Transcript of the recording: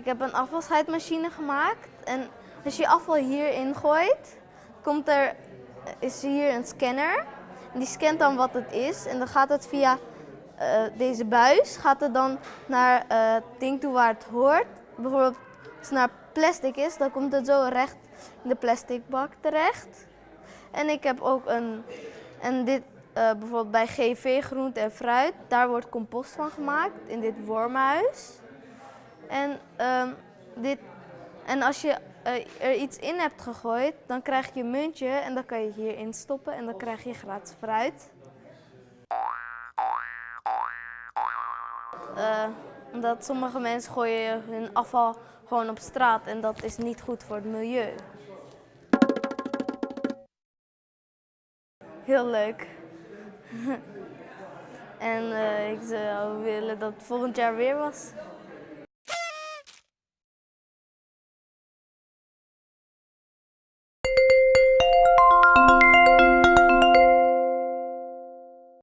Ik heb een afvalscheidmachine gemaakt en als je afval hierin gooit, komt er, is hier een scanner. En die scant dan wat het is en dan gaat het via eh, deze buis, gaat het dan naar eh, het ding toe waar het hoort. Bijvoorbeeld als het naar plastic is, dan komt het zo recht in de plastic bak terecht. En ik heb ook een, en dit eh, bijvoorbeeld bij GV Groente en Fruit, daar wordt compost van gemaakt in dit wormenhuis. En, ehm, dit, en als je eh, er iets in hebt gegooid, dan krijg je een muntje en dan kan je hierin stoppen en dan krijg je gratis fruit. Eh, omdat sommige mensen gooien hun afval gewoon op straat en dat is niet goed voor het milieu. Heel leuk. en eh, ik zou willen dat het volgend jaar weer was.